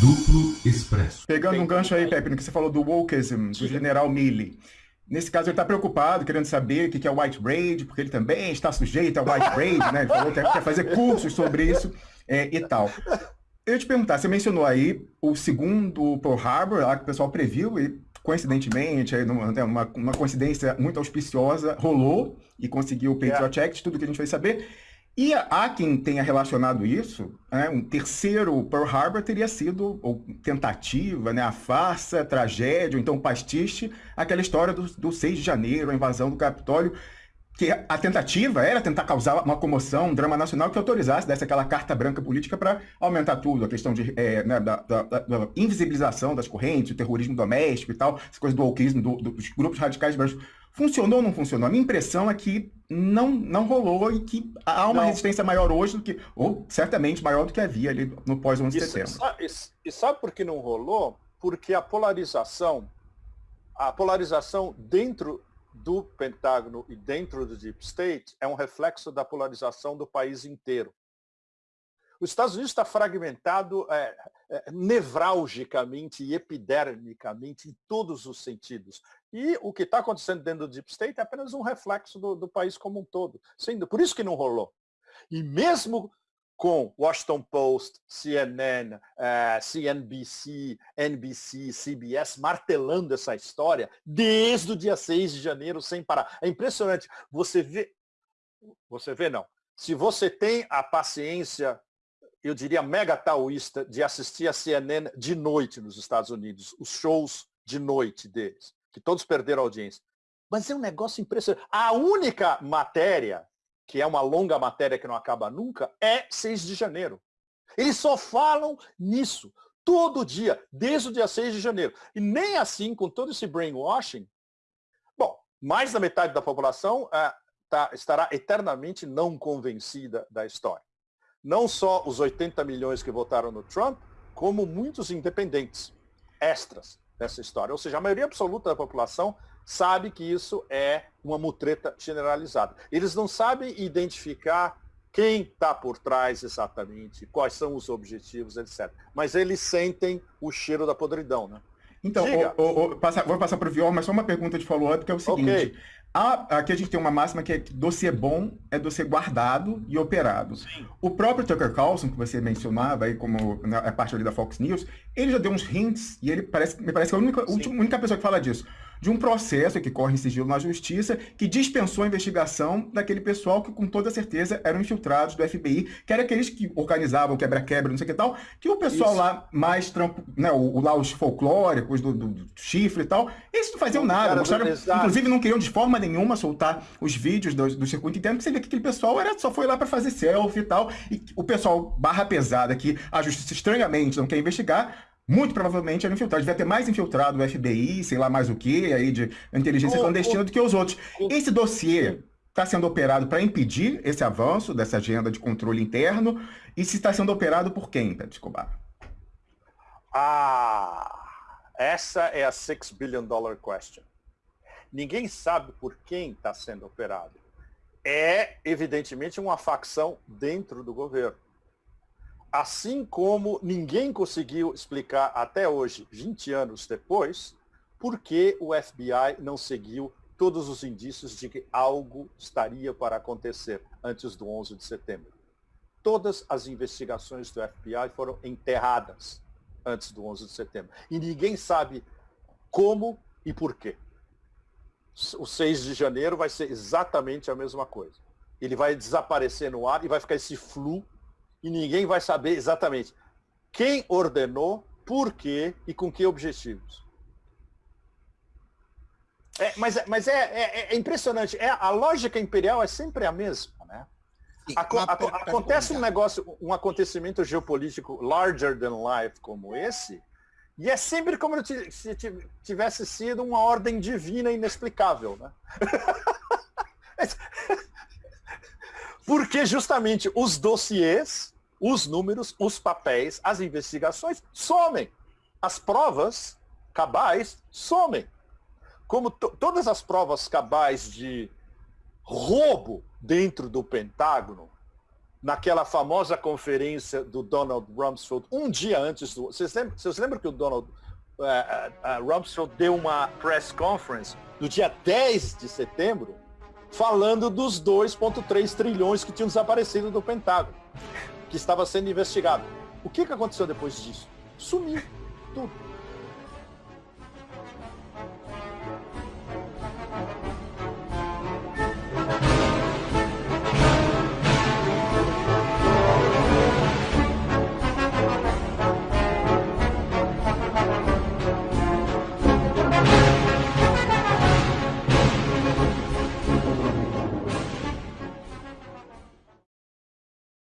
Duplo Expresso. Pegando um gancho aí, Pepe, no que você falou do wokeism, do general Milley. Nesse caso, ele está preocupado, querendo saber o que é o white braid, porque ele também está sujeito ao white braid, né? Ele falou que quer fazer cursos sobre isso é, e tal. Eu ia te perguntar, você mencionou aí o segundo Pearl Harbor, lá que o pessoal previu, e coincidentemente, aí, né, uma, uma coincidência muito auspiciosa, rolou e conseguiu o Patriot yeah. Act, tudo que a gente vai saber. E há quem tenha relacionado isso, né, um terceiro Pearl Harbor teria sido ou tentativa, né, a farsa, a tragédia, ou então pastiche, aquela história do, do 6 de janeiro, a invasão do Capitólio, que a tentativa era tentar causar uma comoção, um drama nacional que autorizasse, desse aquela carta branca política para aumentar tudo, a questão de, é, né, da, da, da, invisibilização das correntes, o terrorismo doméstico e tal, essa coisa do wokeismo, do, dos grupos radicais brancos. Funcionou ou não funcionou? A minha impressão é que não, não rolou e que há uma não. resistência maior hoje do que, ou certamente maior do que havia ali no pós-11 de setembro. E, e sabe por que não rolou? Porque a polarização, a polarização dentro do Pentágono e dentro do Deep State é um reflexo da polarização do país inteiro. Os Estados Unidos está fragmentado é, é, nevralgicamente e epidermicamente em todos os sentidos. E o que está acontecendo dentro do Deep State é apenas um reflexo do, do país como um todo. Por isso que não rolou. E mesmo com Washington Post, CNN, uh, CNBC, NBC, CBS martelando essa história desde o dia 6 de janeiro sem parar. É impressionante. Você vê, você vê não. Se você tem a paciência, eu diria mega taoísta, de assistir a CNN de noite nos Estados Unidos, os shows de noite deles, que todos perderam audiência. Mas é um negócio impressionante. A única matéria que é uma longa matéria que não acaba nunca, é 6 de janeiro. Eles só falam nisso, todo dia, desde o dia 6 de janeiro. E nem assim, com todo esse brainwashing, bom, mais da metade da população é, tá, estará eternamente não convencida da história. Não só os 80 milhões que votaram no Trump, como muitos independentes, extras dessa história. Ou seja, a maioria absoluta da população sabe que isso é uma mutreta generalizada. Eles não sabem identificar quem está por trás exatamente, quais são os objetivos, etc. Mas eles sentem o cheiro da podridão, né? Então, o, o, o, passa, vou passar para o Vior, mas só uma pergunta de follow-up, que é o seguinte. Okay. A, aqui a gente tem uma máxima que é que dossiê bom é dossiê guardado e operado. Sim. O próprio Tucker Carlson, que você mencionava aí como na, é parte ali da Fox News, ele já deu uns hints, e ele parece, me parece que é a única, última, única pessoa que fala disso de um processo que corre em sigilo na justiça que dispensou a investigação daquele pessoal que com toda certeza eram infiltrados do FBI, que eram aqueles que organizavam quebra-quebra, não sei o que tal, que o pessoal Isso. lá mais trampo, né, o, o, lá os folclóricos do, do, do, chifre e tal, eles não faziam nada, mostraram, inclusive não queriam de forma nenhuma soltar os vídeos do, do circuito interno, que você vê que aquele pessoal era, só foi lá para fazer selfie e tal, e o pessoal barra pesada que a justiça estranhamente não quer investigar, muito provavelmente era infiltrado. Devia ter mais infiltrado o FBI, sei lá mais o que, aí de inteligência oh, clandestina oh, do que os outros. Oh, esse dossiê está sendo operado para impedir esse avanço dessa agenda de controle interno e se está sendo operado por quem, Pedro Escobar? Ah, essa é a 6 billion dollar question. Ninguém sabe por quem está sendo operado. É, evidentemente, uma facção dentro do governo. Assim como ninguém conseguiu explicar até hoje, 20 anos depois, por que o FBI não seguiu todos os indícios de que algo estaria para acontecer antes do 11 de setembro. Todas as investigações do FBI foram enterradas antes do 11 de setembro. E ninguém sabe como e por quê. O 6 de janeiro vai ser exatamente a mesma coisa. Ele vai desaparecer no ar e vai ficar esse flu e ninguém vai saber exatamente quem ordenou, por quê e com que objetivos. É, mas é, mas é, é, é, impressionante. É, a lógica imperial é sempre a mesma. Né? Sim, acontece um negócio, um acontecimento geopolítico larger than life como esse, e é sempre como se tivesse sido uma ordem divina inexplicável. Né? Porque justamente os dossiês, os números, os papéis, as investigações somem. As provas cabais somem. Como todas as provas cabais de roubo dentro do Pentágono naquela famosa conferência do Donald Rumsfeld, um dia antes do. Vocês lembram, vocês lembram que o Donald uh, uh, Rumsfeld deu uma press conference no dia 10 de setembro, falando dos 2,3 trilhões que tinham desaparecido do Pentágono, que estava sendo investigado. O que, que aconteceu depois disso? Sumiu tudo.